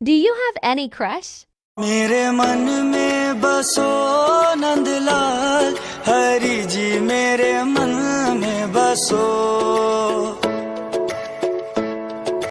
Do you have any crush? मेरे मन में बसो नंदलाल हरी जी मेरे मन में बसो